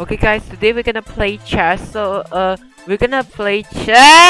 Okay guys, today we're gonna play chess. So uh we're gonna play chess